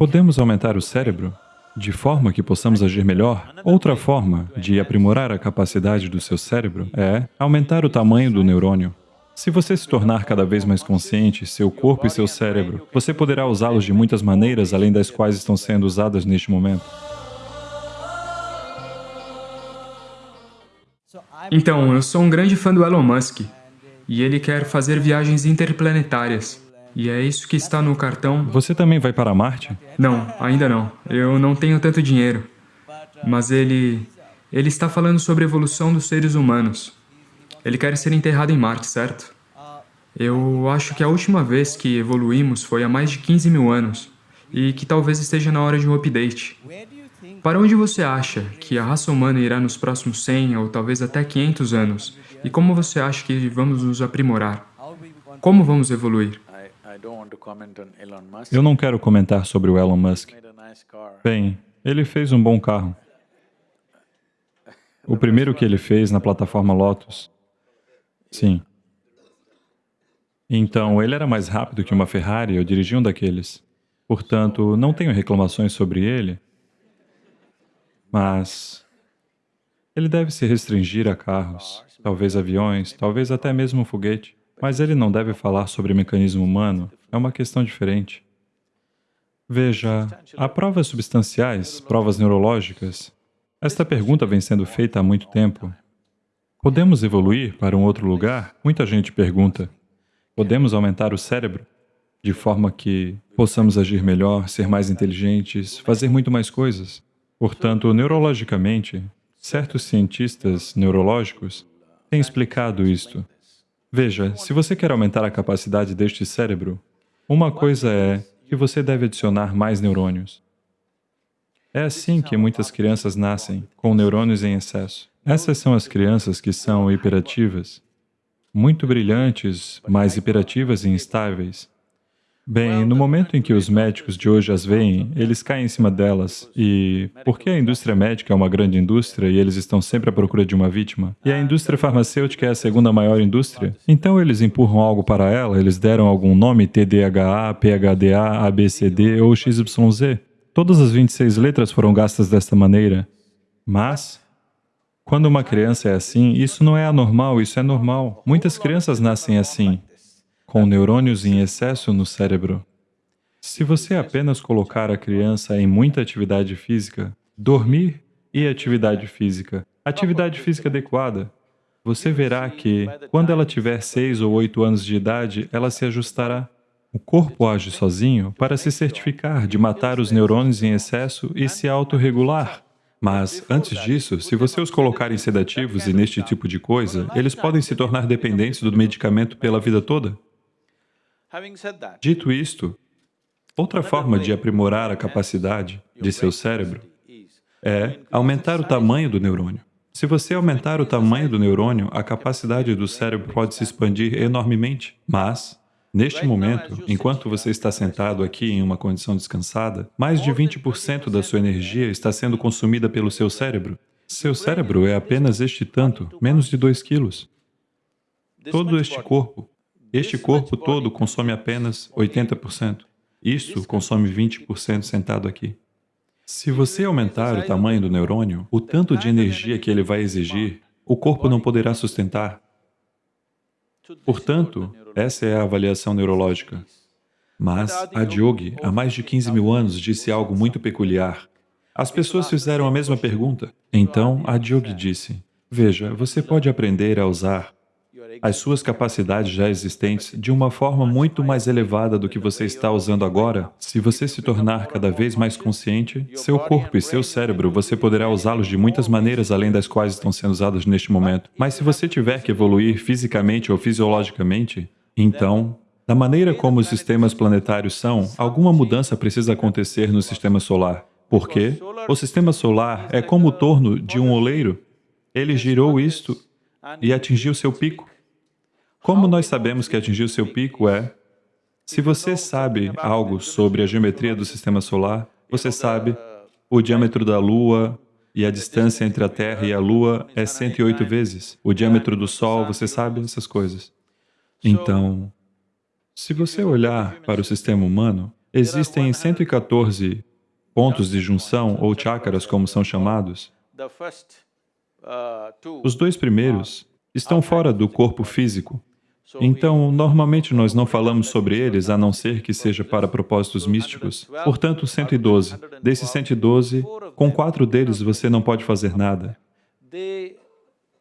Podemos aumentar o cérebro de forma que possamos agir melhor? Outra forma de aprimorar a capacidade do seu cérebro é aumentar o tamanho do neurônio. Se você se tornar cada vez mais consciente, seu corpo e seu cérebro, você poderá usá-los de muitas maneiras, além das quais estão sendo usadas neste momento. Então, eu sou um grande fã do Elon Musk, e ele quer fazer viagens interplanetárias. E é isso que está no cartão. Você também vai para Marte? Não, ainda não. Eu não tenho tanto dinheiro. Mas ele... ele está falando sobre a evolução dos seres humanos. Ele quer ser enterrado em Marte, certo? Eu acho que a última vez que evoluímos foi há mais de 15 mil anos, e que talvez esteja na hora de um update. Para onde você acha que a raça humana irá nos próximos 100 ou talvez até 500 anos? E como você acha que vamos nos aprimorar? Como vamos evoluir? Eu não quero comentar sobre o Elon Musk. Bem, ele fez um bom carro. O primeiro que ele fez na plataforma Lotus. Sim. Então, ele era mais rápido que uma Ferrari, eu dirigi um daqueles. Portanto, não tenho reclamações sobre ele, mas ele deve se restringir a carros, talvez aviões, talvez até mesmo um foguete. Mas ele não deve falar sobre mecanismo humano, é uma questão diferente. Veja, há provas substanciais, provas neurológicas. Esta pergunta vem sendo feita há muito tempo. Podemos evoluir para um outro lugar? Muita gente pergunta. Podemos aumentar o cérebro? De forma que possamos agir melhor, ser mais inteligentes, fazer muito mais coisas. Portanto, neurologicamente, certos cientistas neurológicos têm explicado isto. Veja, se você quer aumentar a capacidade deste cérebro, uma coisa é que você deve adicionar mais neurônios. É assim que muitas crianças nascem, com neurônios em excesso. Essas são as crianças que são hiperativas, muito brilhantes, mas hiperativas e instáveis. Bem, no momento em que os médicos de hoje as veem, eles caem em cima delas. E porque a indústria médica é uma grande indústria e eles estão sempre à procura de uma vítima, e a indústria farmacêutica é a segunda maior indústria, então eles empurram algo para ela, eles deram algum nome, TDAH, PHDA, ABCD ou XYZ. Todas as 26 letras foram gastas desta maneira. Mas, quando uma criança é assim, isso não é anormal, isso é normal. Muitas crianças nascem assim com neurônios em excesso no cérebro. Se você apenas colocar a criança em muita atividade física, dormir e atividade física, atividade física adequada, você verá que, quando ela tiver seis ou oito anos de idade, ela se ajustará. O corpo age sozinho para se certificar de matar os neurônios em excesso e se autorregular. Mas, antes disso, se você os colocar em sedativos e neste tipo de coisa, eles podem se tornar dependentes do medicamento pela vida toda. Dito isto, outra forma de aprimorar a capacidade de seu cérebro é aumentar o tamanho do neurônio. Se você aumentar o tamanho do neurônio, a capacidade do cérebro pode se expandir enormemente. Mas, neste momento, enquanto você está sentado aqui em uma condição descansada, mais de 20% da sua energia está sendo consumida pelo seu cérebro. Seu cérebro é apenas este tanto, menos de 2 quilos. Todo este corpo este corpo todo consome apenas 80%. Isto consome 20% sentado aqui. Se você aumentar o tamanho do neurônio, o tanto de energia que ele vai exigir, o corpo não poderá sustentar. Portanto, essa é a avaliação neurológica. Mas Adiyogi, há mais de 15 mil anos, disse algo muito peculiar. As pessoas fizeram a mesma pergunta. Então, Adiyogi disse, veja, você pode aprender a usar as suas capacidades já existentes de uma forma muito mais elevada do que você está usando agora, se você se tornar cada vez mais consciente, seu corpo e seu cérebro, você poderá usá-los de muitas maneiras além das quais estão sendo usados neste momento. Mas se você tiver que evoluir fisicamente ou fisiologicamente, então, da maneira como os sistemas planetários são, alguma mudança precisa acontecer no sistema solar. Por quê? O sistema solar é como o torno de um oleiro. Ele girou isto e atingiu seu pico. Como nós sabemos que atingiu seu pico é, se você sabe algo sobre a geometria do sistema solar, você sabe o diâmetro da Lua e a distância entre a Terra e a Lua é 108 vezes. O diâmetro do Sol, você sabe essas coisas. Então, se você olhar para o sistema humano, Existem 114 pontos de junção, ou chakras, como são chamados. Os dois primeiros estão fora do corpo físico. Então, normalmente nós não falamos sobre eles, a não ser que seja para propósitos místicos. Portanto, 112. Desses 112, com quatro deles você não pode fazer nada.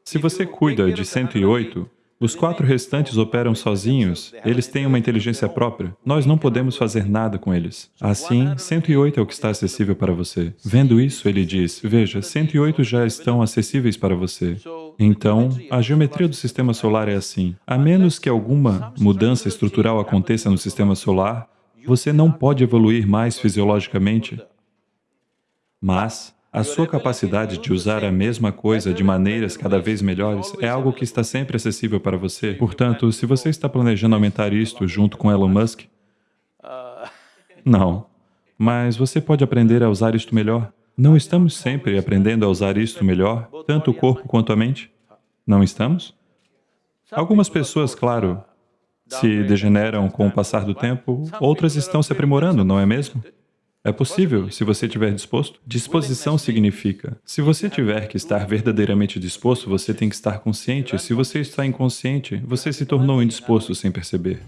Se você cuida de 108, os quatro restantes operam sozinhos, eles têm uma inteligência própria. Nós não podemos fazer nada com eles. Assim, 108 é o que está acessível para você. Vendo isso, ele diz, veja, 108 já estão acessíveis para você. Então, a geometria do sistema solar é assim. A menos que alguma mudança estrutural aconteça no sistema solar, você não pode evoluir mais fisiologicamente. Mas, a sua capacidade de usar a mesma coisa de maneiras cada vez melhores é algo que está sempre acessível para você. Portanto, se você está planejando aumentar isto junto com Elon Musk, não. Mas você pode aprender a usar isto melhor. Não estamos sempre aprendendo a usar isto melhor, tanto o corpo quanto a mente? Não estamos? Algumas pessoas, claro, se degeneram com o passar do tempo, outras estão se aprimorando, não é mesmo? É possível, se você estiver disposto. Disposição significa, se você tiver que estar verdadeiramente disposto, você tem que estar consciente. Se você está inconsciente, você se tornou indisposto sem perceber.